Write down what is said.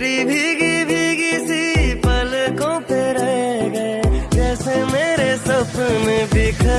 तेरी भीगी भीगी सी पलकों पे रह गए जैसे मेरे सपने बिखरे